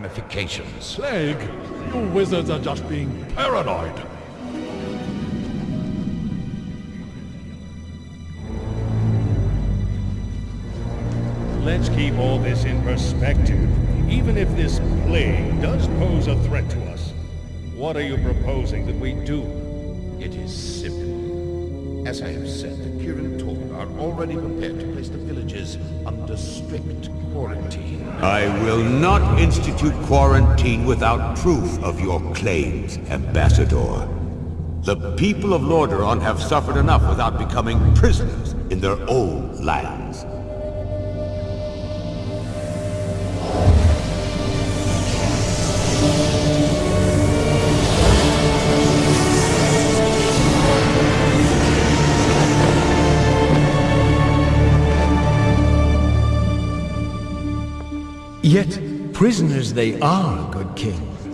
ramifications. Plague, you wizards are just being paranoid. Let's keep all this in perspective. Even if this plague does pose a threat to us, what are you proposing that we do? It is simple. As I have said, the Kirin Tor are already prepared to place the villages under strict quarantine. I will not institute quarantine without proof of your claims, Ambassador. The people of Lordaeron have suffered enough without becoming prisoners in their own lands. Yet prisoners they are, good king.